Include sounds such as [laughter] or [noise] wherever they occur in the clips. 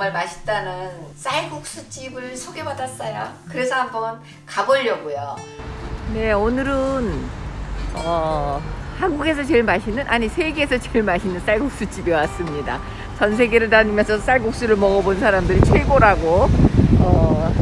정말 맛있다는 쌀국수 집을 소개받았어요. 그래서 한번 가보려고요. 네, 오늘은 어, 한국에서 제일 맛있는 아니 세계에서 제일 맛있는 쌀국수 집에 왔습니다. 전 세계를 다니면서 쌀국수를 먹어본 사람들이 최고라고 어,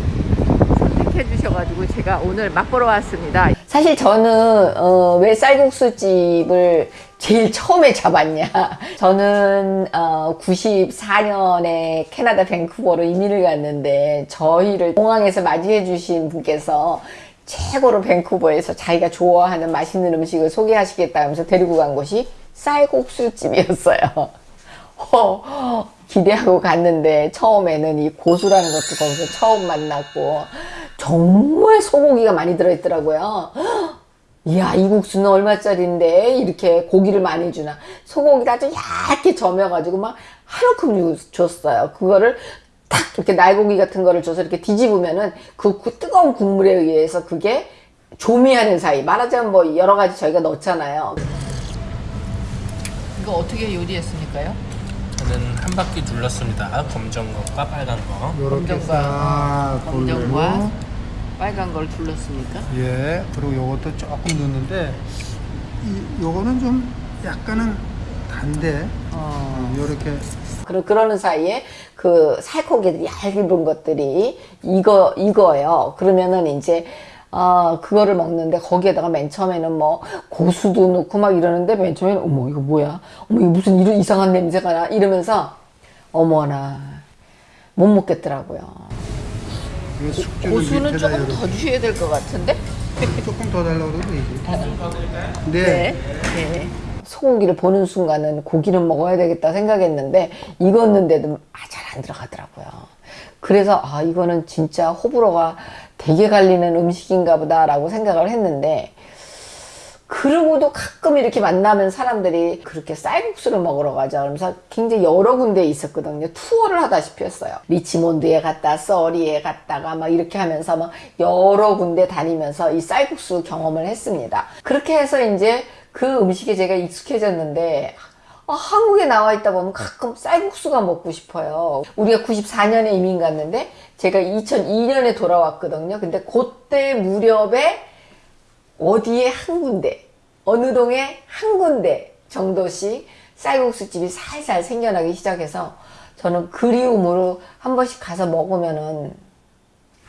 선택해 주셔가지고 제가 오늘 맛보러 왔습니다. 사실 저는 어, 왜 쌀국수 집을 제일 처음에 잡았냐. [laughs] 저는 어, 94년에 캐나다 밴쿠버로 이민을 갔는데 저희를 공항에서 맞이해 주신 분께서 최고로 밴쿠버에서 자기가 좋아하는 맛있는 음식을 소개하시겠다 하면서 데리고 간 곳이 쌀국수 집이었어요. 어, [laughs] 기대하고 갔는데 처음에는 이 고수라는 것도 거기서 처음 만났고 정말 소고기가 많이 들어있더라고요 이야 이 국수는 얼마짜리인데 이렇게 고기를 많이 주나 소고기를 아주 얇게 점여가지고 막 한움큼 줬어요 그거를 탁 이렇게 날고기 같은 거를 줘서 이렇게 뒤집으면은 그 구- 뜨거운 국물에 의해서 그게 조미하는 사이 말하자면 뭐 여러 가지 저희가 넣잖아요 이거 어떻게 요리했습니까요? 저는 한 바퀴 둘렀습니다. 검정 것과 빨간 거. 요렇게 검정과- 싹 검정과 돌리고 빨간 걸 둘렀습니까? 예 그리고 요것도 조금 넣는데 이, 요거는 좀 약간은 단데 어, 요렇게 그러, 그러는 사이에 그 살코기들이 얇은 것들이 이거 이거예요. 그러면은 이제 어 그거를 먹는데 거기에다가 맨 처음에는 뭐 고수도 넣고 막 이러는데 맨 처음에는 어머 이거 뭐야? 어머 이거 무슨 이런 이상한 냄새가 나 이러면서 어머나 못 먹겠더라고요. 고수는 조금 더 주셔야 될 것 같은데? [laughs] 조금 더 달라고 그래도 되지 네. 네. 네. 소고기를 보는 순간은 고기는 먹어야 되겠다 생각했는데 익었는데도 아, 잘 안 들어가더라고요. 그래서 아 이거는 진짜 호불호가 되게 갈리는 음식인가 보다 라고 생각을 했는데 그러고도 가끔 이렇게 만나면 사람들이 그렇게 쌀국수를 먹으러 가자 그러면서 굉장히 여러 군데에 있었거든요. 투어를 하다시피 했어요. 리치몬드에 갔다 써리에 갔다가 막 이렇게 하면서 막 여러 군데 다니면서 이 쌀국수 경험을 했습니다. 그렇게 해서 이제 그 음식에 제가 익숙해졌는데 아, 한국에 나와 있다 보면 가끔 쌀국수가 먹고 싶어요. 우리가 94년에 이민 갔는데 제가 2002년에 돌아왔거든요. 근데 그때 무렵에 어디에 한 군데, 어느 동에 한 군데 정도씩 쌀국수 집이 살살 생겨나기 시작해서 저는 그리움으로 한 번씩 가서 먹으면은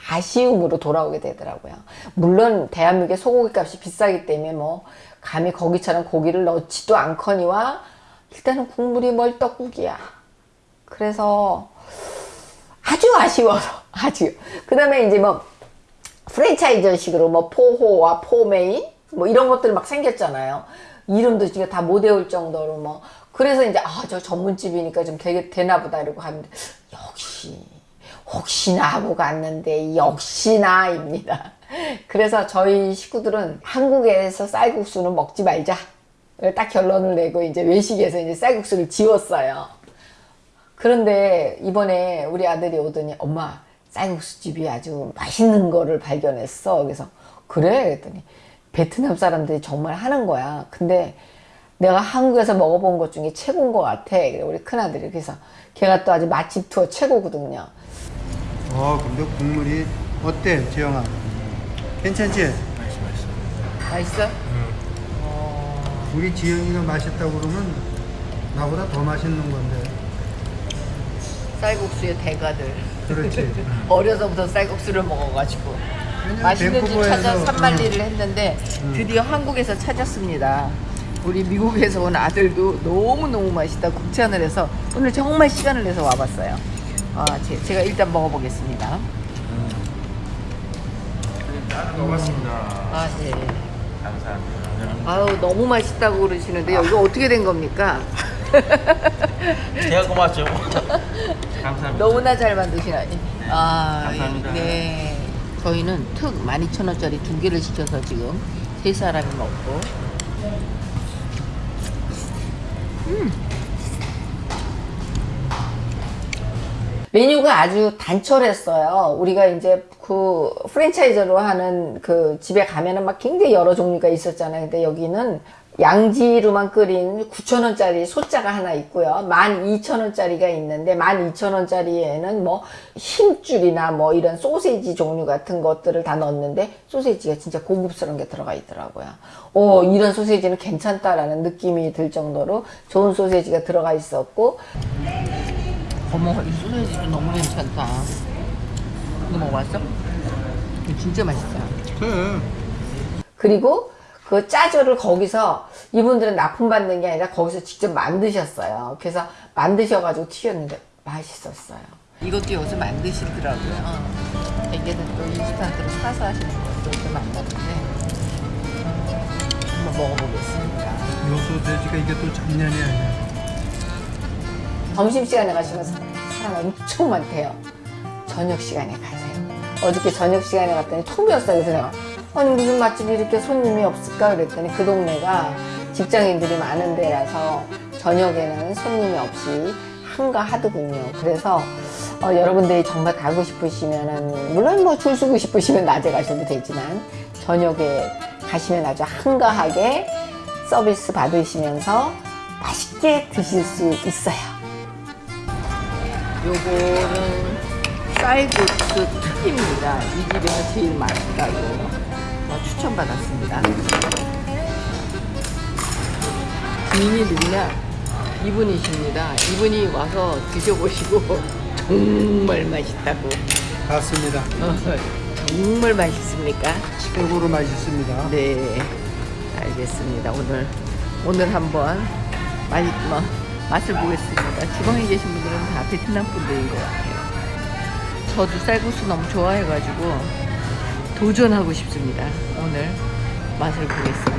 아쉬움으로 돌아오게 되더라고요. 물론 대한민국의 소고기 값이 비싸기 때문에 뭐 감히 거기처럼 고기를 넣지도 않거니와 일단은 국물이 멀떡국이야. 그래서 아주 아쉬워서 [laughs] 아주 그 다음에 이제 뭐 프랜차이즈식으로 뭐 포호와 포메인 뭐 이런 것들 막 생겼잖아요. 이름도 지금 다 못 외울 정도로 뭐 그래서 이제 아 저 전문집이니까 좀 되게 되나 보다 이러고 갔는데 역시 혹시나 하고 갔는데 역시나입니다. 그래서 저희 식구들은 한국에서 쌀국수는 먹지 말자. 딱 결론을 내고 이제 외식에서 이제 쌀국수를 지웠어요. 그런데 이번에 우리 아들이 오더니 엄마 쌀국수 집이 아주 맛있는 거를 발견했어. 그래서 그래? 그랬더니 베트남 사람들이 정말 하는 거야. 근데 내가 한국에서 먹어본 것 중에 최고인 것 같아. 우리 큰아들이. 그래서 걔가 또 아주 맛집 투어 최고거든요. 어 근데 국물이 어때 지영아 괜찮지? 맛있어, 맛있어. 맛있어? 우리 지영이가 맛있다고 그러면 나보다 더 맛있는 건데 쌀국수의 대가들. 그렇지 [laughs] 어려서부터 쌀국수를 먹어가지고 맛있는 집 찾아 밴쿠버에서, 산만리를 했는데 음. 드디어 한국에서 찾았습니다. 우리 미국에서 온 아들도 너무너무 맛있다 극찬을 해서 오늘 정말 시간을 내서 와봤어요. 아, 제, 가 일단 먹어보겠습니다. 고맙습니다. 아, 네. 감사합니다. 아유, 너무 맛있다고 그러시는데 이거 어떻게 된 겁니까? 제가 고맙죠. [laughs] 감사합니다. 너무나 잘 만드시나니. 아, 감사합니다. 네. 저희는 특 12,000원짜리 두 개를 시켜서 지금 세 사람이 먹고. 메뉴가 아주 단촐했어요. 우리가 이제 그 프랜차이즈로 하는 그 집에 가면은 막 굉장히 여러 종류가 있었잖아요. 근데 여기는 양지로만 끓인 9,000원짜리 소자가 하나 있고요. 12,000원짜리가 있는데 12,000원짜리에는 뭐 힘줄이나 뭐 이런 소세지 종류 같은 것들을 다 넣었는데 소세지가 진짜 고급스러운 게 들어가 있더라고요. 오, 이런 소세지는 괜찮다라는 느낌이 들 정도로 좋은 소세지가 들어가 있었고 어머, 이 소세지도 너무 괜찮다. 이거 먹어봤어? 이거 진짜 맛있어. 그래. 그리고 그 짜조를 거기서 이분들은 납품받는 게 아니라 거기서 직접 만드셨어요. 그래서 만드셔가지고 튀겼는데 맛있었어요. 이것도 여기서 만드시더라고요. 이게는 또 인스턴트로 사서 하시는 것도 좀 만났는데 한번 먹어보겠습니다. 요 소세지가 이게 또 장난이 아니야. 점심시간에 가시면 사- 사람 엄청 많대요. 저녁 시간에 가세요. 어저께 저녁 시간에 갔더니 텅 비었어요. 그래서 내가 아니 무슨 맛집이 이렇게 손님이 없을까 그랬더니 그 동네가 직장인들이 많은 데라서 저녁에는 손님이 없이 한가하더군요. 그래서 어, 여러분들이 정말 가고 싶으시면은 물론 뭐 줄 서고 싶으시면 낮에 가셔도 되지만 저녁에 가시면 아주 한가하게 서비스 받으시면서 맛있게 드실 수 있어요. 요거는 쌀국수 튀김입니다. 이 집에서 제일 맛있다고 어, 추천받았습니다. 주인이 누구냐? 이분이십니다. 이분이 와서 드셔보시고 [laughs] 정말 맛있다고. 맞습니다. 어, 정말 맛있습니까? 최고로 맛있습니다. 네, 알겠습니다. 오늘 오늘 한번 맛, 뭐, 맛을 보겠습니다. 지방에 계신 분들은 다 베트남 분들인 것 같아요. 저도 쌀국수 너무 좋아해가지고 도전하고 싶습니다. 오늘 맛을 보겠습니다.